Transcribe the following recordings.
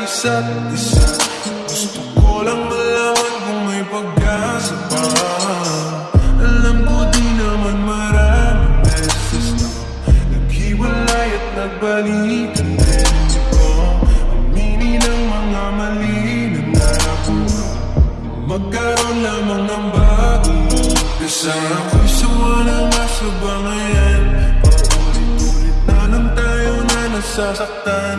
isa't isa. Gusto ko lang malaman kung may pag-asa pa. Alam ko di naman maraming beses na Naghiwalay at nagbalikan din Di ko aminin ang mga mali na narapuha Magkaroon lamang ng bagong umpisa Ako'y sawa na nga sa bangayan. Paulit-ulit na lang tayo na nasasaktan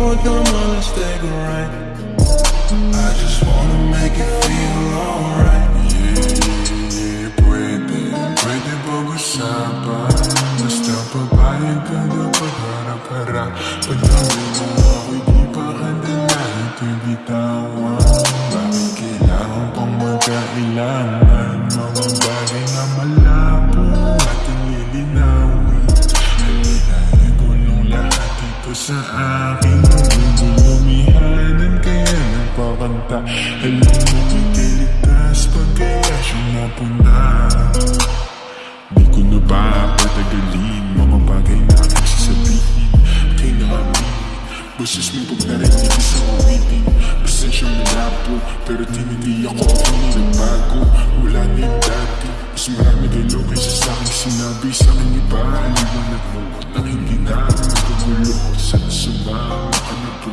more dumb on right I just wanna make it feel alright. Yeah, yeah, pretty, pretty bobo samba Наступа байка до похара-хара Потому что мы гипа хандена и ты down? Sa aking Gulumihanan kaya nagpakanta Alam mo Boses mo pag narinig sa uwitin Pasensya malabo Pero tinindi ako ako nagbago Wala na yung dati Mas marami kayo kaysa sa aking sinabi Sa aking iba Liwanag mo Nang hindi na Nagkagulo Sana sumama ka na po